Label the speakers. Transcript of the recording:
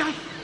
Speaker 1: ay, ay.